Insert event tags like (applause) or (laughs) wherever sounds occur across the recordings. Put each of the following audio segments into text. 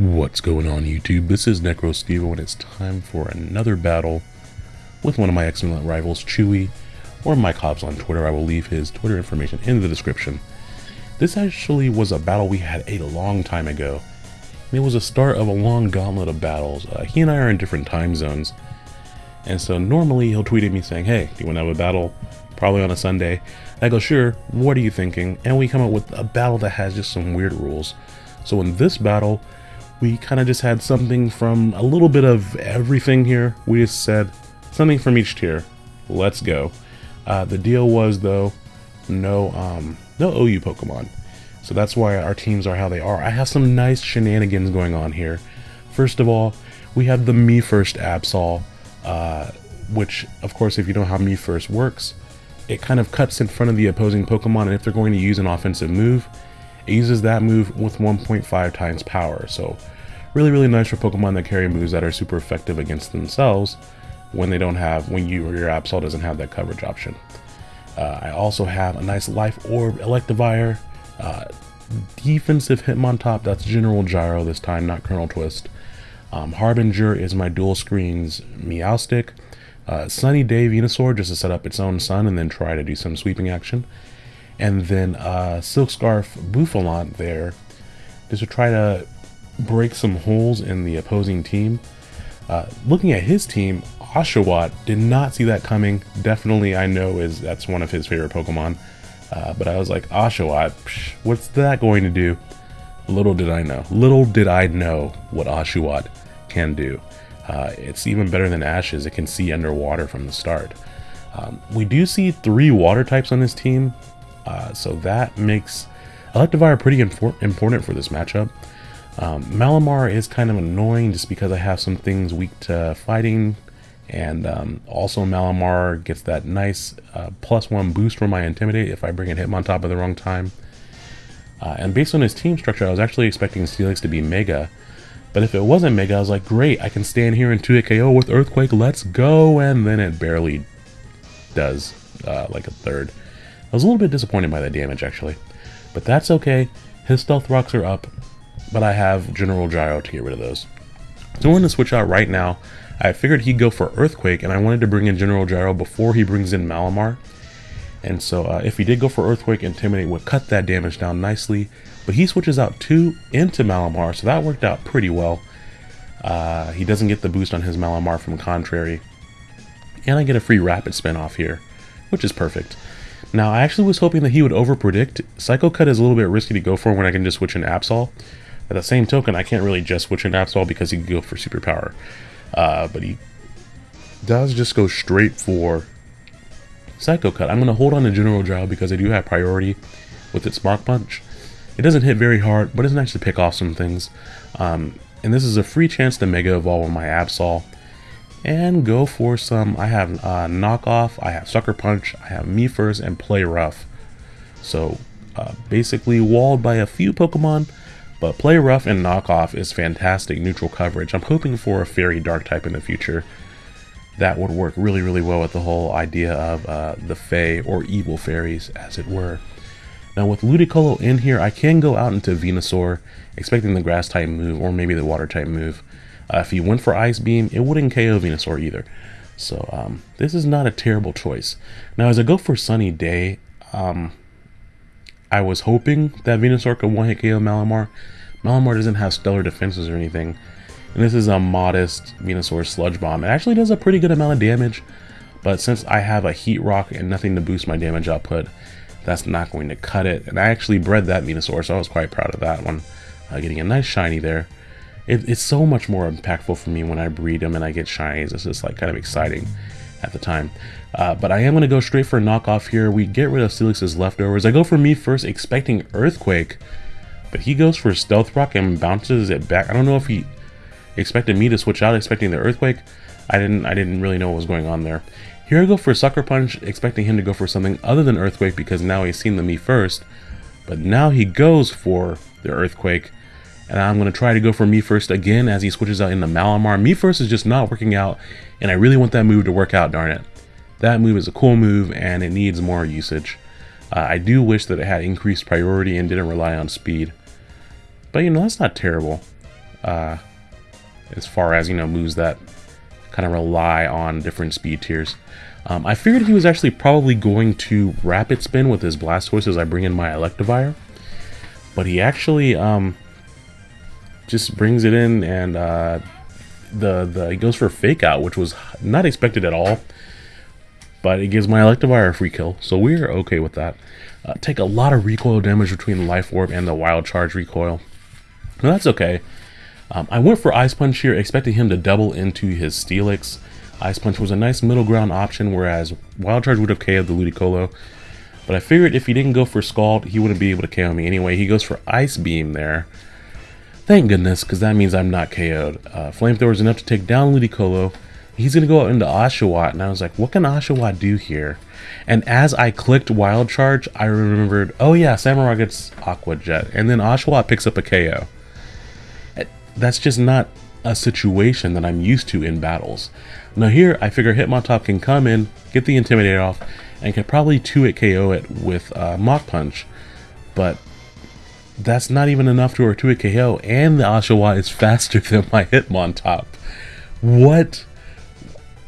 What's going on YouTube? This is Necro Stevo and it's time for another battle with one of my excellent rivals, Chewy, or Mike Hobbs on Twitter. I will leave his Twitter information in the description. This actually was a battle we had a long time ago. It was a start of a long gauntlet of battles. Uh, he and I are in different time zones. And so normally he'll tweet at me saying, hey, do you want to have a battle? Probably on a Sunday. I go, sure, what are you thinking? And we come up with a battle that has just some weird rules. So in this battle, we kind of just had something from a little bit of everything here. We just said something from each tier. Let's go. Uh, the deal was though, no um, no OU Pokemon. So that's why our teams are how they are. I have some nice shenanigans going on here. First of all, we have the Me First Absol, uh, which of course if you know how Me First works, it kind of cuts in front of the opposing Pokemon and if they're going to use an offensive move, it uses that move with 1.5 times power. So really, really nice for Pokemon that carry moves that are super effective against themselves when they don't have, when you or your Absol doesn't have that coverage option. Uh, I also have a nice Life Orb Electivire, uh, defensive Hitmontop, that's General Gyro this time, not Colonel Twist. Um, Harbinger is my dual screens Meowstic. Uh, Sunny Day Venusaur just to set up its own sun and then try to do some sweeping action. And then uh, Silk Scarf Bouffalant there just to try to break some holes in the opposing team. Uh, looking at his team, Oshawott did not see that coming. Definitely, I know is that's one of his favorite Pokemon. Uh, but I was like, Oshawott, psh, what's that going to do? Little did I know. Little did I know what Oshawott can do. Uh, it's even better than Ash's. It can see underwater from the start. Um, we do see three water types on this team, uh, so that makes Electivire pretty important for this matchup. Um, Malamar is kind of annoying just because I have some things weak to fighting. And um, also Malamar gets that nice uh, plus one boost from my Intimidate if I bring it Hitmontop at the wrong time. Uh, and based on his team structure, I was actually expecting Steelix to be Mega. But if it wasn't Mega, I was like, great, I can stand here and 2 KO with Earthquake, let's go! And then it barely does, uh, like a third. I was a little bit disappointed by the damage, actually. But that's okay, his Stealth Rocks are up, but I have General Gyro to get rid of those. So I'm going to switch out right now. I figured he'd go for Earthquake, and I wanted to bring in General Gyro before he brings in Malamar. And so uh, if he did go for Earthquake, Intimidate would cut that damage down nicely. But he switches out 2 into Malamar, so that worked out pretty well. Uh, he doesn't get the boost on his Malamar from Contrary. And I get a free Rapid Spin off here, which is perfect. Now, I actually was hoping that he would overpredict. Psycho Cut is a little bit risky to go for when I can just switch in Absol. At the same token, I can't really just switch in Absol because he can go for Superpower. Uh, but he does just go straight for Psycho Cut. I'm going to hold on to General Gyro because I do have priority with its Mach Punch. It doesn't hit very hard, but it's nice to pick off some things. Um, and this is a free chance to Mega Evolve on my Absol. And go for some, I have uh, Knockoff, I have Sucker Punch, I have Me First, and Play Rough. So, uh, basically walled by a few Pokemon, but Play Rough and Knockoff is fantastic neutral coverage. I'm hoping for a Fairy Dark type in the future. That would work really, really well with the whole idea of uh, the Fae or evil fairies, as it were. Now with Ludicolo in here, I can go out into Venusaur, expecting the Grass type move or maybe the Water type move. Uh, if he went for Ice Beam, it wouldn't KO Venusaur either. So um, this is not a terrible choice. Now as I go for Sunny Day, um, I was hoping that Venusaur could one-hit KO Malamar. Malamar doesn't have stellar defenses or anything. And this is a modest Venusaur Sludge Bomb. It actually does a pretty good amount of damage. But since I have a Heat Rock and nothing to boost my damage output, that's not going to cut it. And I actually bred that Venusaur, so I was quite proud of that one. Uh, getting a nice shiny there. It, it's so much more impactful for me when I breed them and I get shinies. It's just like kind of exciting at the time. Uh, but I am going to go straight for a knockoff here. We get rid of Steelix's leftovers. I go for me first, expecting Earthquake. But he goes for Stealth Rock and bounces it back. I don't know if he expected me to switch out, expecting the Earthquake. I didn't I didn't really know what was going on there. Here I go for Sucker Punch, expecting him to go for something other than Earthquake because now he's seen the me first. But now he goes for the Earthquake. And I'm going to try to go for me first again as he switches out into Malamar. Me first is just not working out, and I really want that move to work out, darn it. That move is a cool move, and it needs more usage. Uh, I do wish that it had increased priority and didn't rely on speed. But, you know, that's not terrible. uh, as far as, you know, moves that kind of rely on different speed tiers. Um, I figured he was actually probably going to rapid spin with his Blastoise as I bring in my Electivire. But he actually um, just brings it in and uh, the, the he goes for fake out, which was not expected at all. But it gives my Electivire a free kill, so we're okay with that. Uh, take a lot of recoil damage between the Life Orb and the Wild Charge recoil. No, that's okay. Um, I went for Ice Punch here, expecting him to double into his Steelix. Ice Punch was a nice middle ground option, whereas Wild Charge would have KO'd the Ludicolo. But I figured if he didn't go for Scald, he wouldn't be able to KO me anyway. He goes for Ice Beam there. Thank goodness, because that means I'm not KO'd. Uh, Flamethrower is enough to take down Ludicolo. He's going to go out into Oshawott, and I was like, what can Oshawott do here? And as I clicked Wild Charge, I remembered, oh yeah, Samurott gets Aqua Jet, and then Oshawott picks up a KO. That's just not a situation that I'm used to in battles. Now here, I figure Hitmontop can come in, get the Intimidate off, and can probably 2-hit KO it with uh, Mach Punch, but that's not even enough to a 2-hit KO, and the Oshawott is faster (laughs) than my Hitmontop. What?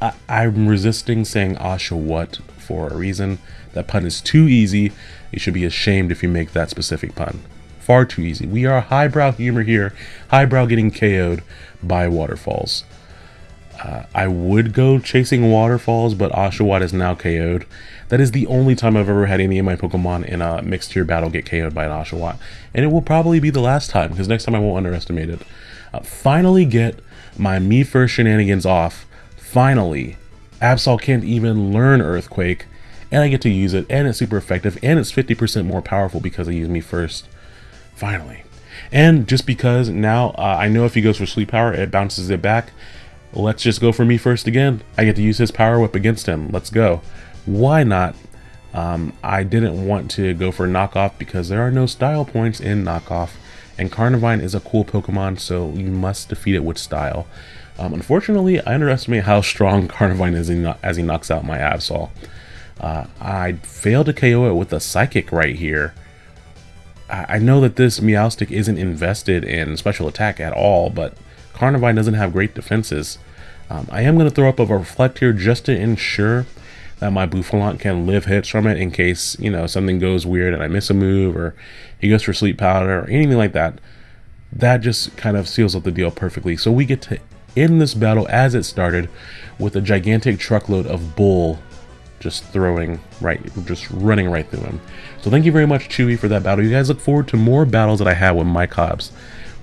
I I'm resisting saying Oshawott for a reason. That pun is too easy. You should be ashamed if you make that specific pun. Far too easy. We are highbrow humor here. Highbrow getting KO'd by waterfalls. Uh, I would go chasing waterfalls, but Oshawott is now KO'd. That is the only time I've ever had any of my Pokemon in a mixed tier battle get KO'd by an Oshawott. And it will probably be the last time, because next time I won't underestimate it. Uh, finally get my me first shenanigans off. Finally. Absol can't even learn Earthquake, and I get to use it, and it's super effective, and it's 50% more powerful because I use me first. Finally. And just because now uh, I know if he goes for Sleep Powder, it bounces it back. Let's just go for me first again. I get to use his Power Whip against him. Let's go. Why not? Um, I didn't want to go for knockoff because there are no style points in knockoff. And Carnivine is a cool Pokemon, so you must defeat it with style. Um, unfortunately, I underestimate how strong (laughs) Carnivine is as he knocks out my Absol. Uh, I failed to KO it with a Psychic right here. I know that this Meowstic isn't invested in special attack at all, but Carnivine doesn't have great defenses. Um, I am going to throw up a Reflect here just to ensure that my Bouffalant can live hits from it in case, you know, something goes weird and I miss a move or he goes for Sleep Powder or anything like that. That just kind of seals up the deal perfectly. So we get to end this battle as it started with a gigantic truckload of Bull just throwing right, just running right through him. So thank you very much, Chewy, for that battle. You guys look forward to more battles that I have with Mike Hobbs.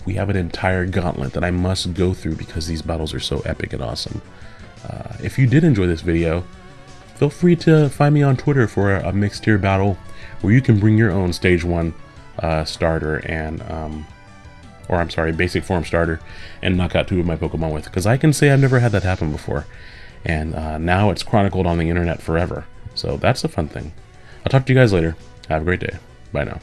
We have an entire gauntlet that I must go through because these battles are so epic and awesome. Uh, if you did enjoy this video, feel free to find me on Twitter for a, mixed tier battle where you can bring your own stage one uh, starter and, um, or I'm sorry, basic form starter and knock out two of my Pokemon with. Because I can say I've never had that happen before and uh, now it's chronicled on the internet forever. So that's a fun thing. I'll talk to you guys later. Have a great day. Bye now.